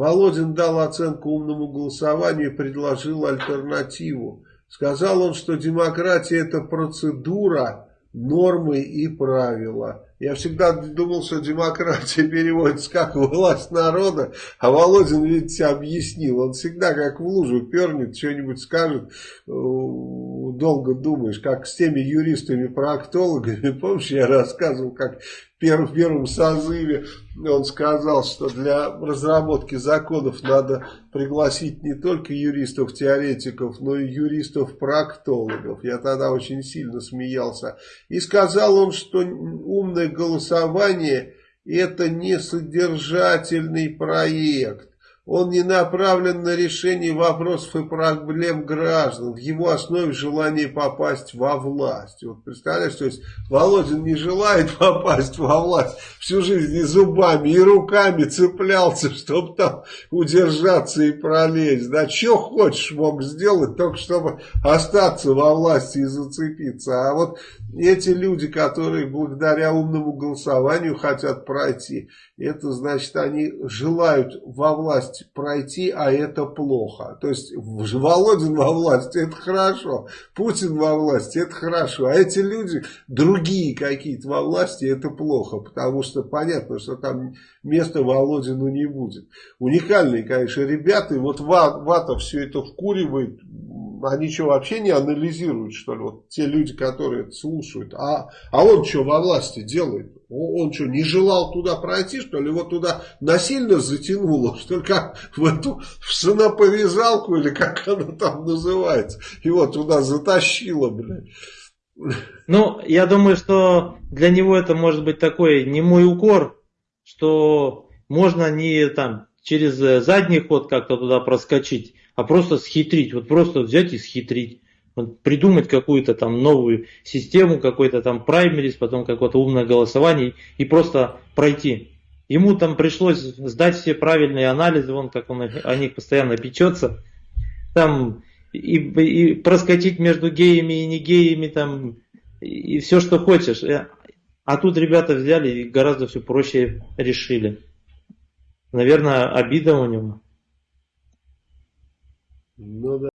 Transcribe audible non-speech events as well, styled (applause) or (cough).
Володин дал оценку умному голосованию и предложил альтернативу. Сказал он, что демократия это процедура, нормы и правила. Я всегда думал, что демократия (laughs) переводится как власть народа, а Володин, видите, объяснил. Он всегда как в лужу пернет, что-нибудь скажет, э, долго думаешь, как с теми юристами-проктологами. Помнишь, я рассказывал, как в первом созыве он сказал, что для разработки законов надо пригласить не только юристов-теоретиков, но и юристов-проктологов. Я тогда очень сильно смеялся. И сказал он, что умное голосование это не содержательный проект. Он не направлен на решение вопросов и проблем граждан. В его основе желание попасть во власть. Вот представляешь, то есть Володин не желает (laughs) попасть во власть. Всю жизнь и зубами, и руками цеплялся, чтобы там удержаться и пролезть. Да, что хочешь мог сделать, только чтобы остаться во власти и зацепиться. А вот эти люди, которые благодаря умному голосованию хотят пройти, это значит, они желают во власть пройти, а это плохо. То есть Володин во власти, это хорошо, Путин во власти, это хорошо, а эти люди, другие какие-то во власти, это плохо, потому что понятно, что там места Володину не будет. Уникальные, конечно, ребята, и вот Вата все это вкуривает, они что, вообще не анализируют, что ли, вот те люди, которые это слушают, а, а он что во власти делает? Он что, не желал туда пройти, что ли? Его туда насильно затянуло, что ли, как в эту в саноповязалку, или как она там называется. Его туда затащило, блядь. Ну, я думаю, что для него это может быть такой немой укор, что можно не там через задний ход как-то туда проскочить, а просто схитрить, вот просто взять и схитрить. Вот придумать какую-то там новую систему, какой-то там праймерис, потом какое-то умное голосование и просто пройти. Ему там пришлось сдать все правильные анализы, вон как он о них постоянно печется. Там и, и проскочить между геями и не геями, там, и все, что хочешь. Э, а тут ребята взяли и гораздо все проще решили. Наверное, обида у него. Ну да.